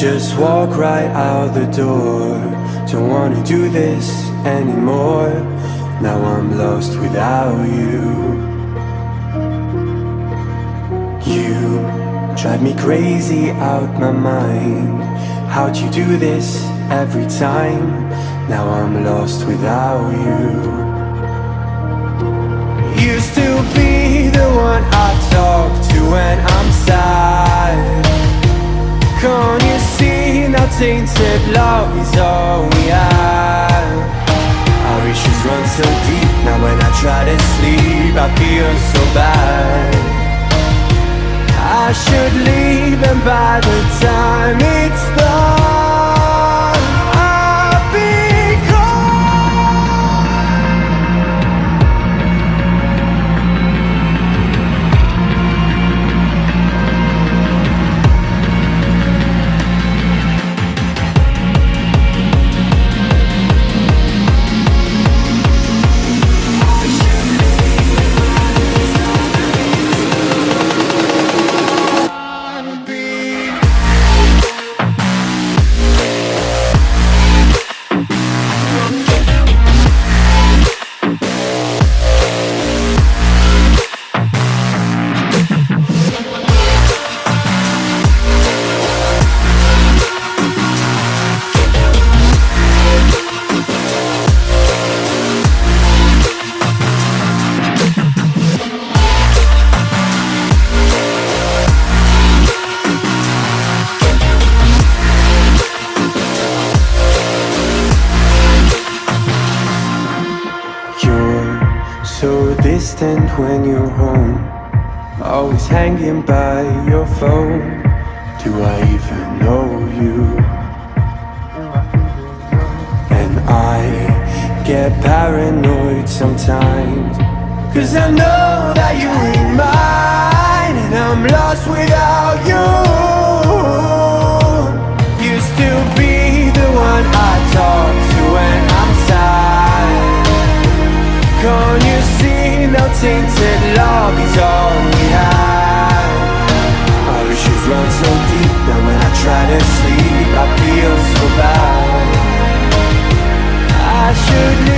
Just walk right out the door. Don't wanna do this anymore. Now I'm lost without you. You drive me crazy out my mind. How'd you do this every time? Now I'm lost without you. Used to be the one I talk to when I'm sad. Can't tainted love is all we have. Our issues run so deep, now when I try to sleep I feel so bad. I should leave and by the time distant when you're home. Always hanging by your phone. Do I even know you? And I get paranoid sometimes. Cause I know that you ain't mine And I'm lost without you tainted love is all we have. Our issues run so deep Now when I try to sleep I feel so bad. I should